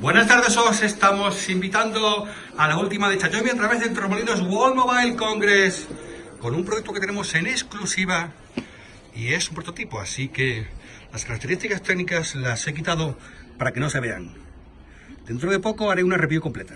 Buenas tardes, os estamos invitando a la última de Chayomi a través de Tromolinos World Mobile Congress con un producto que tenemos en exclusiva y es un prototipo, así que las características técnicas las he quitado para que no se vean. Dentro de poco haré una review completa.